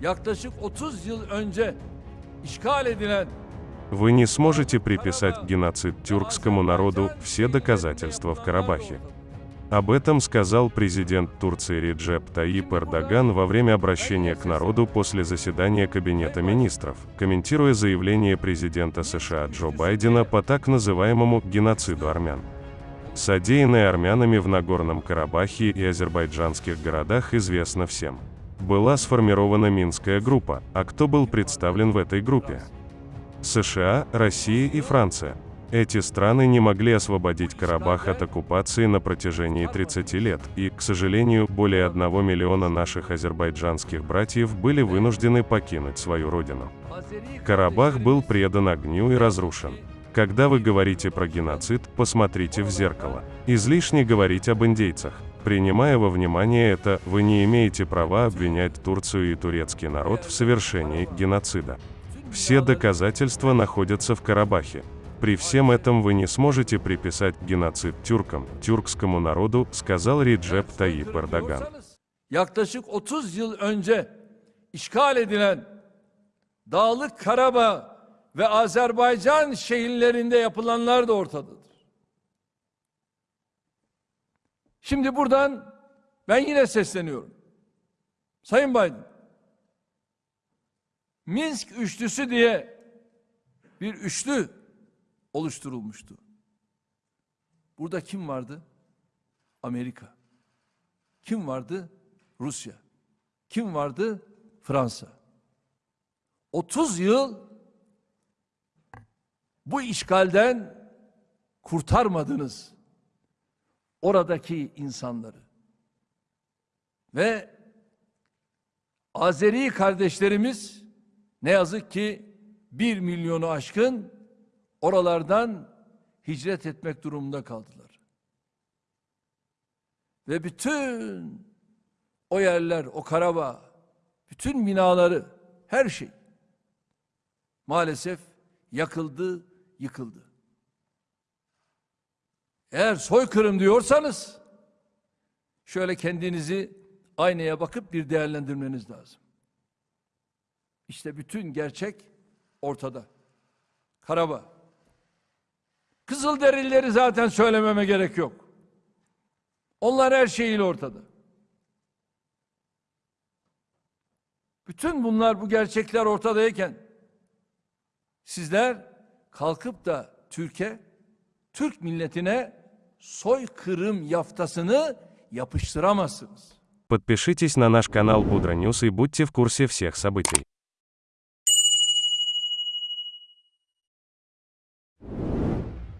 yaklaşık 30 yıl önce işgal edilen Вы не сможете приписать геноцид тюркскому народу все доказательства в Карабахе. Об этом сказал президент Турции Реджеп Таип Эрдоган во время обращения к народу после заседания Кабинета министров, комментируя заявление президента США Джо Байдена по так называемому геноциду армян. Содеянное армянами в Нагорном Карабахе и азербайджанских городах известно всем. Была сформирована Минская группа, а кто был представлен в этой группе? США, Россия и Франция. Эти страны не могли освободить Карабах от оккупации на протяжении 30 лет, и, к сожалению, более 1 миллиона наших азербайджанских братьев были вынуждены покинуть свою родину. Карабах был предан огню и разрушен. Когда вы говорите про геноцид, посмотрите в зеркало. Излишне говорить об индейцах. Принимая во внимание это, вы не имеете права обвинять Турцию и турецкий народ в совершении геноцида. Все доказательства находятся в Карабахе. При всем этом вы не сможете приписать геноцид тюркам, тюркскому народу, сказал Реджеп Таип Эрдоган. yaklaşık 30 yıl önce işgal yapılanlar da ortadadır. Şimdi buradan ben yine sesleniyorum. Sayın Biden, Minsk üçlüsü diye bir üçlü oluşturulmuştu. Burada kim vardı? Amerika. Kim vardı? Rusya. Kim vardı? Fransa. 30 yıl bu işgalden kurtarmadınız oradaki insanları. Ve Azeri kardeşlerimiz ne yazık ki bir milyonu aşkın oralardan hicret etmek durumunda kaldılar. Ve bütün o yerler, o Karabağ, bütün binaları, her şey maalesef yakıldı, yıkıldı. Eğer soykırım diyorsanız şöyle kendinizi aynaya bakıp bir değerlendirmeniz lazım. İşte bütün gerçek ortada. Karabağ. Kızılderilileri zaten söylememe gerek yok. Onlar her şeyiyle ortada. Bütün bunlar bu gerçekler ortadayken sizler kalkıp da Türkiye, Türk milletine soykırım yaftasını yapıştıramazsınız. Подпишитесь на наш канал Будра Ньюс и будьте в курсе всех событий.